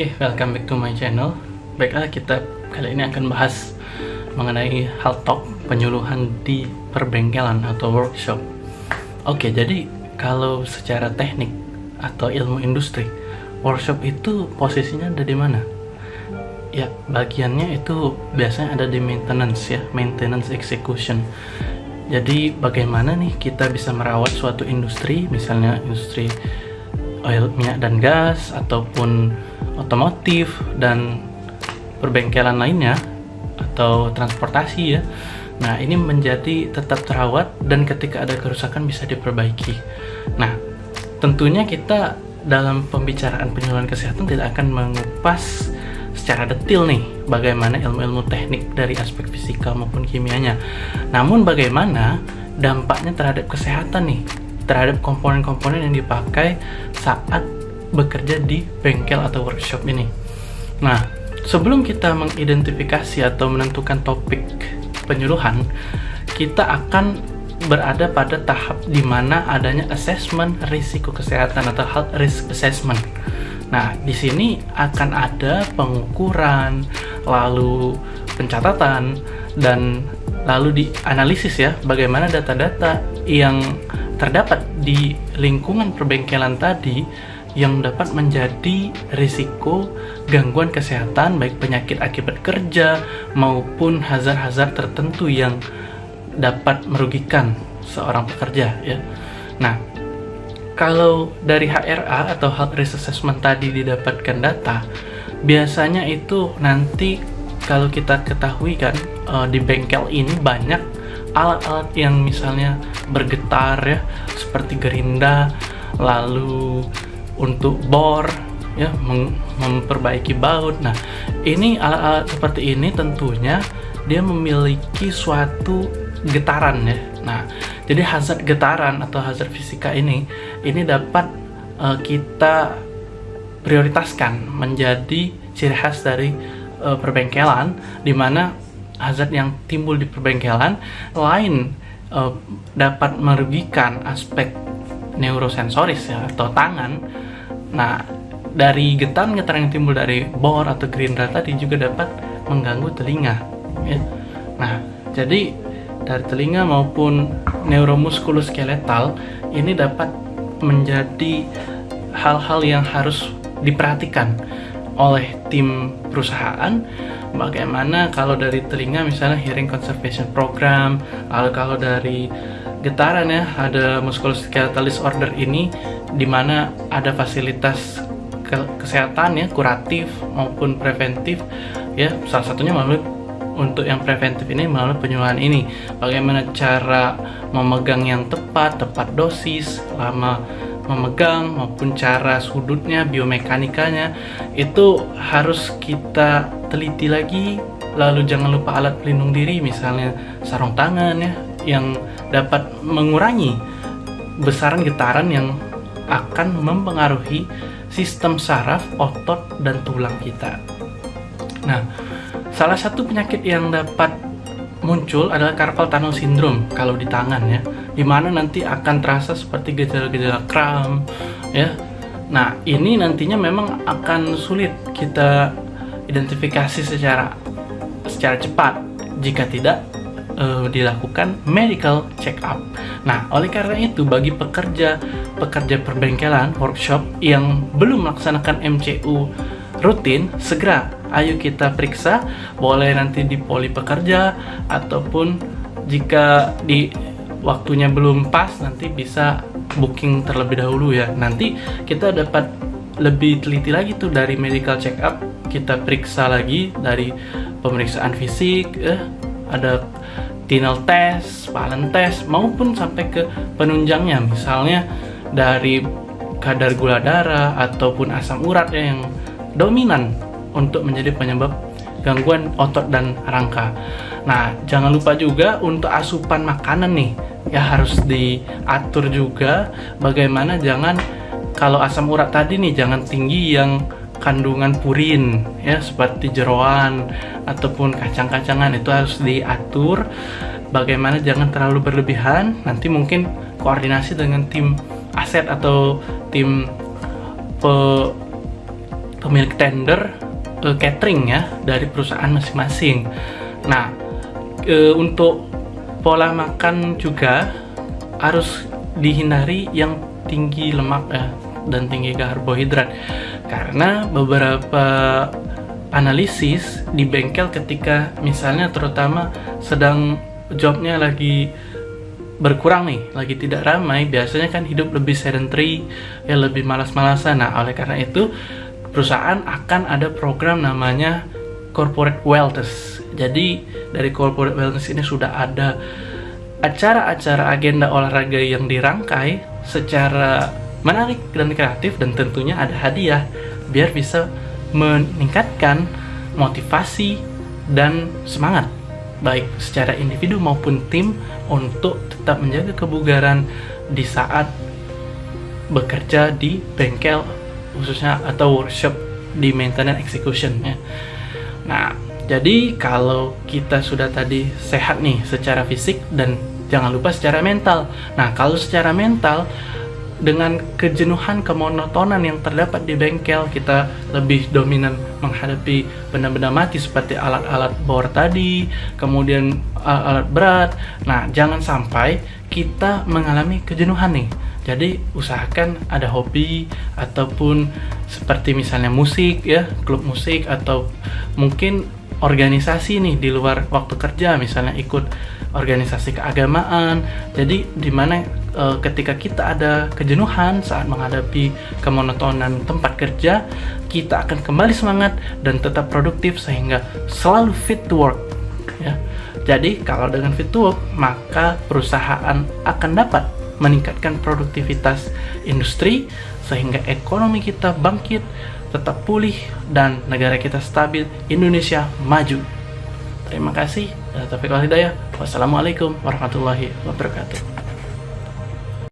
Oke, okay, welcome back to my channel. Baiklah, kita kali ini akan bahas mengenai hal talk penyuluhan di perbengkelan atau workshop. Oke, okay, jadi kalau secara teknik atau ilmu industri, workshop itu posisinya ada di mana? Ya, bagiannya itu biasanya ada di maintenance ya, maintenance execution. Jadi bagaimana nih kita bisa merawat suatu industri, misalnya industri oil, minyak dan gas, ataupun otomotif dan perbengkelan lainnya atau transportasi ya. Nah, ini menjadi tetap terawat dan ketika ada kerusakan bisa diperbaiki. Nah, tentunya kita dalam pembicaraan penyuluhan kesehatan tidak akan mengupas secara detail nih bagaimana ilmu-ilmu teknik dari aspek fisika maupun kimianya. Namun bagaimana dampaknya terhadap kesehatan nih, terhadap komponen-komponen yang dipakai saat bekerja di bengkel atau workshop ini. Nah, sebelum kita mengidentifikasi atau menentukan topik penyuluhan, kita akan berada pada tahap di mana adanya assessment risiko kesehatan atau health risk assessment. Nah, di sini akan ada pengukuran, lalu pencatatan, dan lalu dianalisis ya bagaimana data-data yang terdapat di lingkungan perbengkelan tadi yang dapat menjadi risiko gangguan kesehatan baik penyakit akibat kerja maupun hazard-hazard tertentu yang dapat merugikan seorang pekerja ya. Nah, kalau dari HRA atau Health Risk Assessment tadi didapatkan data, biasanya itu nanti kalau kita ketahui kan eh, di bengkel ini banyak alat-alat yang misalnya bergetar ya seperti gerinda lalu untuk bor ya memperbaiki baut. Nah, ini alat-alat seperti ini tentunya dia memiliki suatu getaran ya. Nah, jadi hazard getaran atau hazard fisika ini ini dapat uh, kita prioritaskan menjadi ciri khas dari uh, perbengkelan di mana hazard yang timbul di perbengkelan lain uh, dapat merugikan aspek neurosensoris ya atau tangan Nah, dari getaran-getaran yang timbul dari bor atau gerindra tadi juga dapat mengganggu telinga. Ya. Nah, jadi dari telinga maupun neuromuskuloskeletal ini dapat menjadi hal-hal yang harus diperhatikan oleh tim perusahaan bagaimana kalau dari telinga misalnya hearing conservation program lalu kalau dari getaran ya ada musculoskeletal disorder ini di mana ada fasilitas ke kesehatan ya kuratif maupun preventif ya. Salah satunya melalui untuk yang preventif ini melalui penyuluhan ini. Bagaimana cara memegang yang tepat tepat dosis lama memegang maupun cara sudutnya biomekanikanya itu harus kita teliti lagi. Lalu jangan lupa alat pelindung diri misalnya sarung tangan ya yang dapat mengurangi besaran getaran yang akan mempengaruhi sistem saraf, otot, dan tulang kita. Nah, salah satu penyakit yang dapat muncul adalah carpal tunnel syndrome kalau di tangan ya, di mana nanti akan terasa seperti gejala-gejala kram ya. Nah, ini nantinya memang akan sulit kita identifikasi secara secara cepat jika tidak uh, dilakukan medical check up. Nah, oleh karena itu bagi pekerja pekerja perbengkelan workshop yang belum melaksanakan MCU rutin, segera ayo kita periksa, boleh nanti di poli pekerja ataupun jika di waktunya belum pas nanti bisa booking terlebih dahulu ya. Nanti kita dapat lebih teliti lagi tuh dari medical check up, kita periksa lagi dari pemeriksaan fisik, eh, ada tinel test, palen test, maupun sampai ke penunjangnya, misalnya dari kadar gula darah ataupun asam urat yang dominan untuk menjadi penyebab gangguan otot dan rangka. Nah, jangan lupa juga untuk asupan makanan nih, ya harus diatur juga bagaimana jangan kalau asam urat tadi nih jangan tinggi yang kandungan purin ya seperti jeroan ataupun kacang-kacangan itu harus diatur bagaimana jangan terlalu berlebihan nanti mungkin koordinasi dengan tim aset atau tim pe, pemilik tender uh, catering ya dari perusahaan masing-masing. Nah, uh, untuk pola makan juga harus dihindari yang tinggi lemak ya dan tinggi karbohidrat karena beberapa analisis di bengkel ketika misalnya terutama sedang jobnya lagi berkurang nih, lagi tidak ramai, biasanya kan hidup lebih sedentary, ya lebih malas-malasan. Nah, oleh karena itu perusahaan akan ada program namanya corporate wellness. Jadi dari corporate wellness ini sudah ada acara-acara agenda olahraga yang dirangkai secara menarik dan kreatif dan tentunya ada hadiah biar bisa meningkatkan motivasi dan semangat baik secara individu maupun tim untuk tetap menjaga kebugaran di saat bekerja di bengkel khususnya atau workshop di maintenance execution ya. Nah, jadi kalau kita sudah tadi sehat nih secara fisik dan jangan lupa secara mental. Nah, kalau secara mental dengan kejenuhan kemonotonan yang terdapat di bengkel kita lebih dominan menghadapi benda-benda mati seperti alat-alat bor tadi kemudian alat berat. Nah jangan sampai kita mengalami kejenuhan nih. Jadi usahakan ada hobi ataupun seperti misalnya musik ya klub musik atau mungkin organisasi nih di luar waktu kerja misalnya ikut organisasi keagamaan. Jadi di mana e, ketika kita ada kejenuhan saat menghadapi kemonotonan tempat kerja kita akan kembali semangat dan tetap produktif sehingga selalu fit to work ya jadi kalau dengan fit to work maka perusahaan akan dapat meningkatkan produktivitas industri sehingga ekonomi kita bangkit tetap pulih dan negara kita stabil, Indonesia maju. Terima kasih. Hidayah. Wassalamualaikum warahmatullahi wabarakatuh.